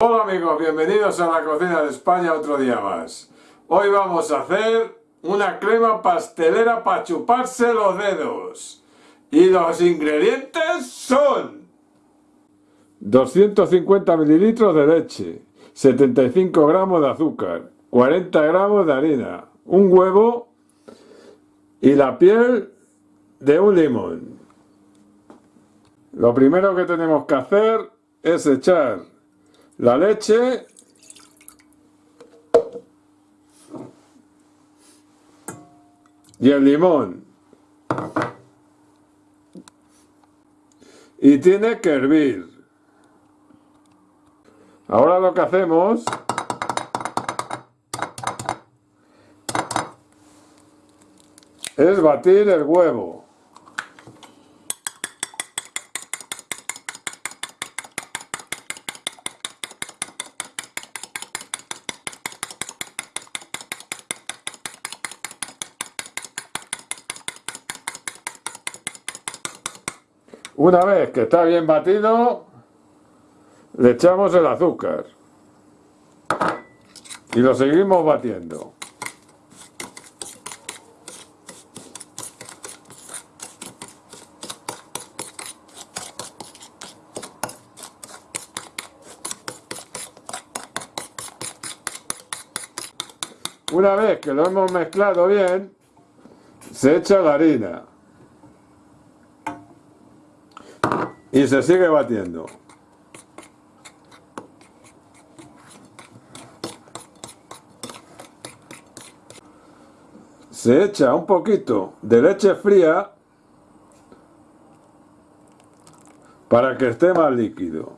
Hola amigos, bienvenidos a la cocina de España otro día más. Hoy vamos a hacer una crema pastelera para chuparse los dedos. Y los ingredientes son 250 mililitros de leche, 75 gramos de azúcar, 40 gramos de harina, un huevo y la piel de un limón. Lo primero que tenemos que hacer es echar la leche. Y el limón. Y tiene que hervir. Ahora lo que hacemos es batir el huevo Una vez que está bien batido, le echamos el azúcar y lo seguimos batiendo. Una vez que lo hemos mezclado bien, se echa la harina. Y se sigue batiendo. Se echa un poquito de leche fría para que esté más líquido.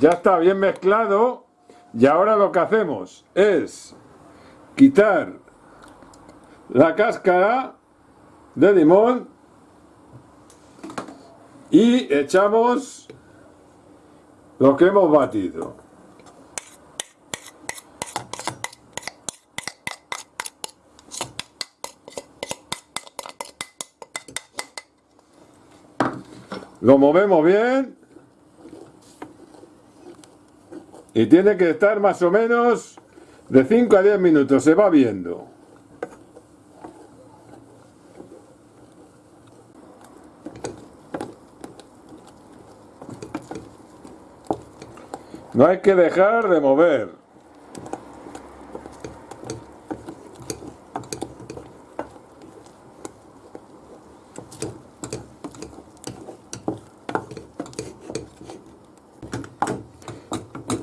Ya está bien mezclado y ahora lo que hacemos es quitar la cáscara de limón y echamos lo que hemos batido. Lo movemos bien y tiene que estar más o menos de 5 a 10 minutos, se va viendo. No hay que dejar de mover.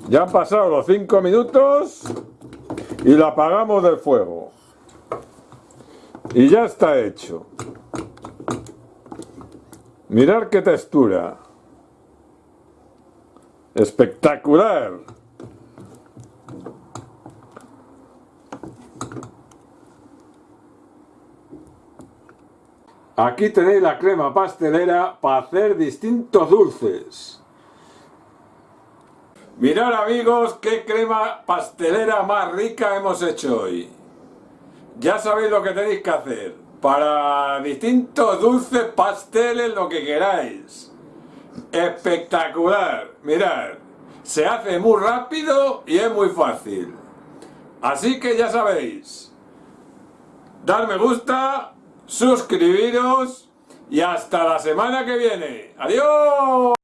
Ya han pasado los 5 minutos y lo apagamos del fuego. Y ya está hecho. Mirad qué textura. Espectacular. Aquí tenéis la crema pastelera para hacer distintos dulces. Mirad amigos qué crema pastelera más rica hemos hecho hoy. Ya sabéis lo que tenéis que hacer. Para distintos dulces, pasteles, lo que queráis. Espectacular, mirad, se hace muy rápido y es muy fácil. Así que ya sabéis, dar me gusta, suscribiros y hasta la semana que viene. ¡Adiós!